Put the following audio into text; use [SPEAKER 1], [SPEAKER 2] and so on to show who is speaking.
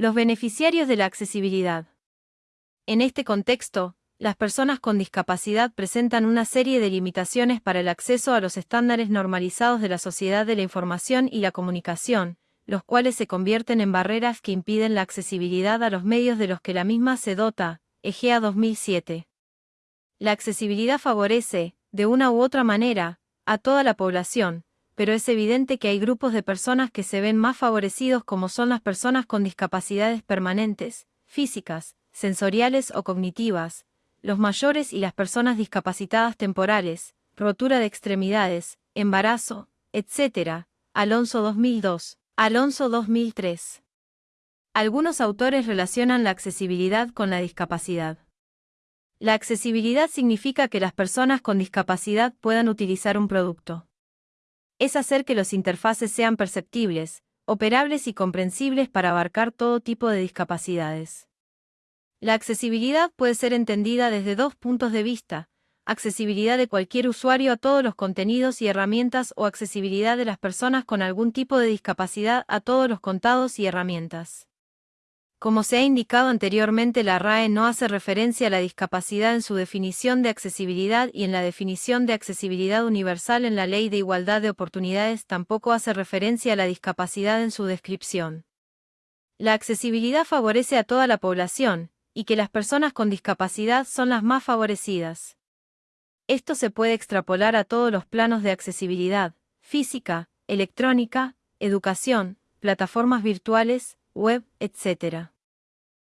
[SPEAKER 1] Los beneficiarios de la accesibilidad. En este contexto, las personas con discapacidad presentan una serie de limitaciones para el acceso a los estándares normalizados de la sociedad de la información y la comunicación, los cuales se convierten en barreras que impiden la accesibilidad a los medios de los que la misma se dota, EGEA 2007. La accesibilidad favorece, de una u otra manera, a toda la población, pero es evidente que hay grupos de personas que se ven más favorecidos como son las personas con discapacidades permanentes, físicas, sensoriales o cognitivas, los mayores y las personas discapacitadas temporales, rotura de extremidades, embarazo, etc. Alonso 2002, Alonso 2003. Algunos autores relacionan la accesibilidad con la discapacidad. La accesibilidad significa que las personas con discapacidad puedan utilizar un producto es hacer que los interfaces sean perceptibles, operables y comprensibles para abarcar todo tipo de discapacidades. La accesibilidad puede ser entendida desde dos puntos de vista, accesibilidad de cualquier usuario a todos los contenidos y herramientas o accesibilidad de las personas con algún tipo de discapacidad a todos los contados y herramientas. Como se ha indicado anteriormente, la RAE no hace referencia a la discapacidad en su definición de accesibilidad y en la definición de accesibilidad universal en la Ley de Igualdad de Oportunidades tampoco hace referencia a la discapacidad en su descripción. La accesibilidad favorece a toda la población, y que las personas con discapacidad son las más favorecidas. Esto se puede extrapolar a todos los planos de accesibilidad, física, electrónica, educación, plataformas virtuales, web, etc.